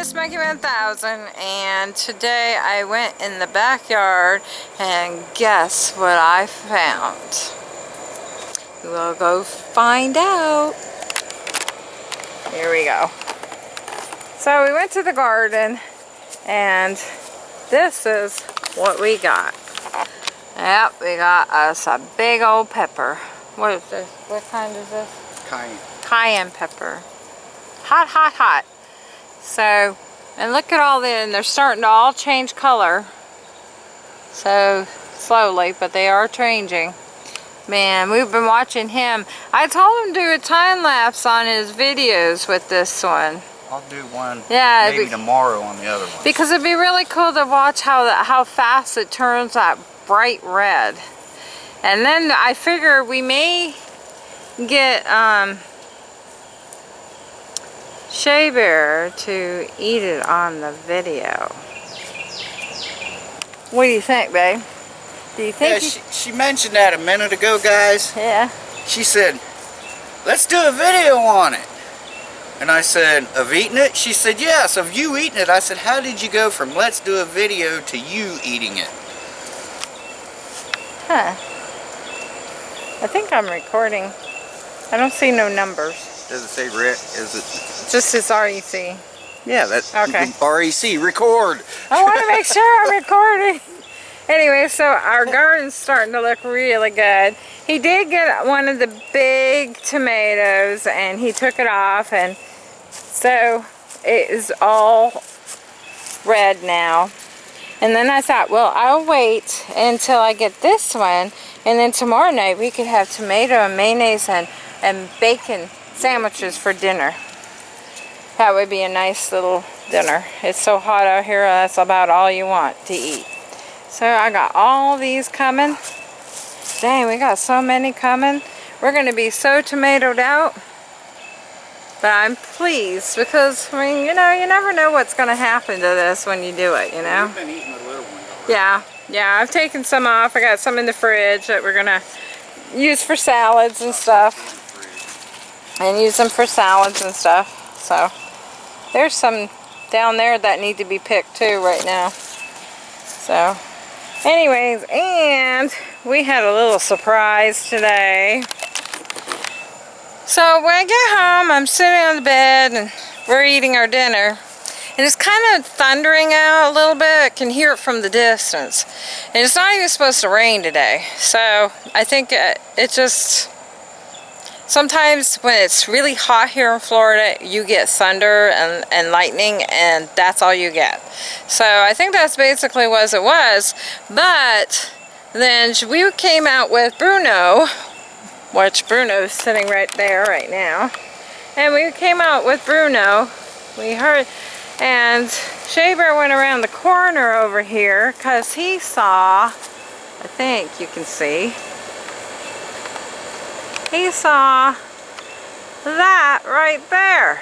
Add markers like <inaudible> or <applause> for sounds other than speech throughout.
is Monkey 1000 and today I went in the backyard and guess what I found? We'll go find out. Here we go. So we went to the garden and this is what we got. Yep, we got us a big old pepper. What is this? What kind is this? Cayenne. Cayenne pepper. Hot, hot, hot. So, and look at all the, and they're starting to all change color. So, slowly, but they are changing. Man, we've been watching him. I told him to do a time lapse on his videos with this one. I'll do one Yeah, maybe be- tomorrow on the other one. Because it'd be really cool to watch how that how fast it turns that bright red. And then I figure we may get um, Shea Bear to eat it on the video. What do you think, babe? Do you yeah, think? she, she mentioned that a minute ago, guys. yeah. She said, let's do a video on it. And I said, of eating it? She said, yes, of you eating it. I said, how did you go from let's do a video to you eating it? Huh. I think I'm recording. I don't see no numbers. Does it say Rick? Is it? Just as REC. Yeah, that's Okay. REC, record. I want to make sure I'm recording. Anyway, so our garden's starting to look really good. He did get one of the big tomatoes and he took it off and so it is all red now. And then I thought, well, I'll wait until I get this one and then tomorrow night we could have tomato and mayonnaise and, and bacon sandwiches for dinner. That would be a nice little dinner. It's so hot out here, that's about all you want to eat. So I got all these coming. Dang, we got so many coming. We're going to be so tomatoed out. But I'm pleased because, I mean, you know, you never know what's going to happen to this when you do it, you know? We've been eating the little ones. Yeah, yeah, I've taken some off. I got some in the fridge that we're going to use for salads and stuff. And use them for salads and stuff. So, there's some down there that need to be picked too right now. So, anyways, and we had a little surprise today. So when I get home, I'm sitting on the bed and we're eating our dinner. And it's kind of thundering out a little bit. I can hear it from the distance. And it's not even supposed to rain today. So I think it, it just... Sometimes when it's really hot here in Florida, you get thunder and, and lightning and that's all you get. So I think that's basically what it was. But then we came out with Bruno, which Bruno's sitting right there right now. And we came out with Bruno. We heard, and Shea Bear went around the corner over here because he saw, I think you can see, he saw that right there.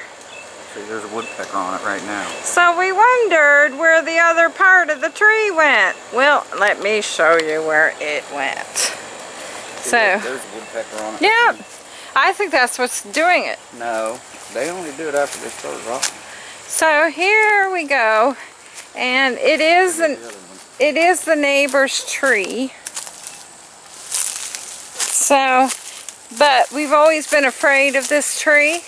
See, there's a woodpecker on it right now. So we wondered where the other part of the tree went. Well, let me show you where it went. See, So, there's a woodpecker on it. Yep, I think that's what's doing it. No, they only do it after they start rotting. So here we go, and it is an, The other one. it is the neighbor's tree. So, but we've always been afraid of this tree,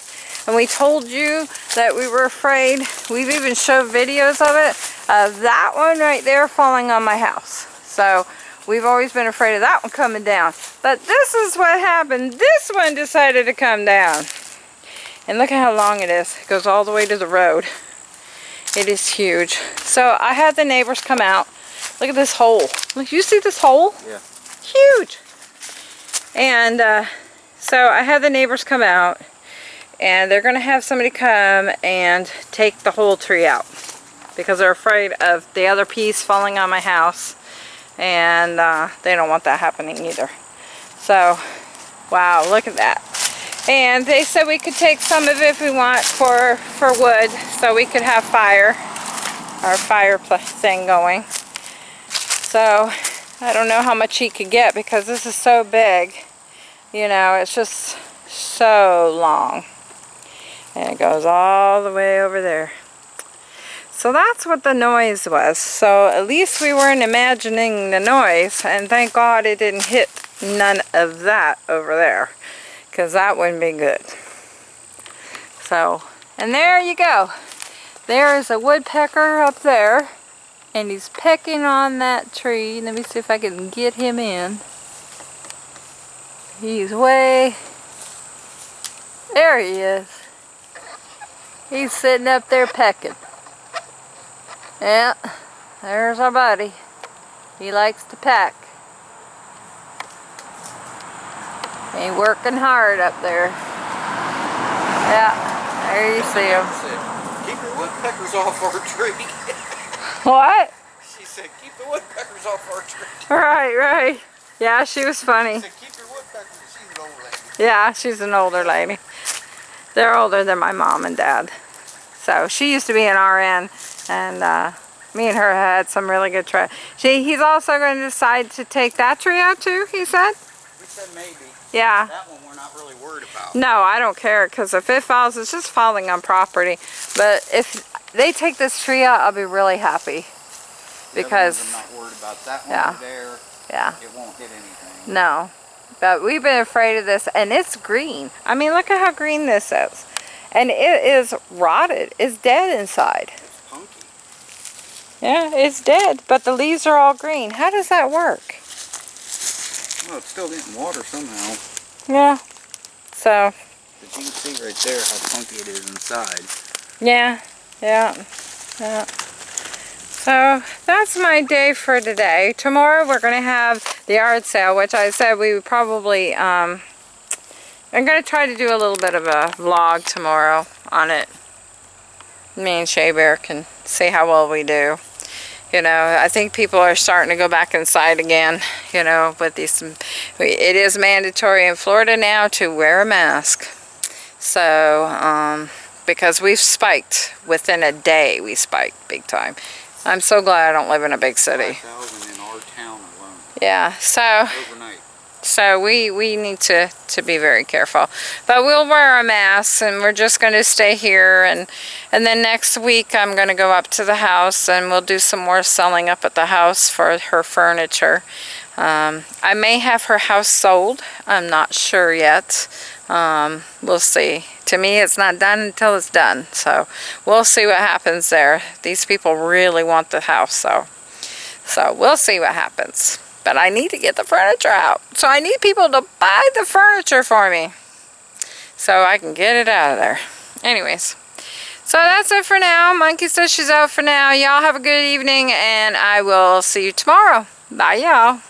and we told you that we were afraid. We've even showed videos of it, of that one right there falling on my house. So, we've always been afraid of that one coming down. But this is what happened. This one decided to come down. And look at how long it is. It goes all the way to the road. It is huge. So I had the neighbors come out. Look at this hole. Look, you see this hole? Yeah. Huge. And uh, so I had the neighbors come out and they're going to have somebody come and take the whole tree out because they're afraid of the other piece falling on my house and uh, they don't want that happening either. So, wow, look at that. And they said we could take some of it if we want for, for wood so we could have fire, our fire pl- thing going. So, I don't know how much he could get because this is so big. You know, it's just so long. And it goes all the way over there. So that's what the noise was. So at least we weren't imagining the noise. And thank God it didn't hit none of that over there. Because that wouldn't be good. So, and there you go. There is a woodpecker up there. And he's pecking on that tree. Let me see if I can get him in. He's way... There he is. He's sitting up there pecking. Yeah, there's our buddy. He likes to peck. He working hard up there. Yeah, there you see him. Keep your woodpeckers off our tree. <laughs> What? She said, keep the woodpeckers off our tree. Right, right. Yeah, she was funny. She said, keep your woodpeckers. She's an old lady. Yeah, she's an older lady. They're older than my mom and dad. So she used to be an RN and uh, me and her had some really good tree. She, he's also going to decide to take that tree out too, he said? We said maybe. Yeah. That one we're not really worried about. No, I don't care because if it falls, it's just falling on property. But if they take this tree out, I'll be really happy. Because, I'm not worried about. That one Yeah. there, yeah, it won't hit anything. no. But we've been afraid of this and it's green. I mean, look at how green this is. And it is rotted. It's dead inside. It's punky. Yeah, it's dead, but the leaves are all green. How does that work? Well, it's still getting water somehow. Yeah. So, But you can see right there how funky it is inside. yeah, yeah, yeah. So, that's my day for today. Tomorrow we're going to have the yard sale, which I said we would probably, um, I'm going to try to do a little bit of a vlog tomorrow on it. Me and Shea Bear can see how well we do. You know, I think people are starting to go back inside again, you know, with these, it is mandatory in Florida now to wear a mask. So, um, because we've spiked within a day, we spiked big time. I'm so glad I don't live in a big city. 5,000 in our town alone, Yeah, so overnight. so we we need to to be very careful. But we'll wear our masks and we're just going to stay here and and then next week I'm going to go up to the house and we'll do some more selling up at the house for her furniture. Um, I may have her house sold. I'm not sure yet. Um, we'll see. To me, it's not done until it's done. So we'll see what happens there. These people really want the house, so so we'll see what happens. But I need to get the furniture out. So I need people to buy the furniture for me. So I can get it out of there. Anyways. So that's it for now. Monkey says she's out for now. Y'all have a good evening and I will see you tomorrow. Bye y'all.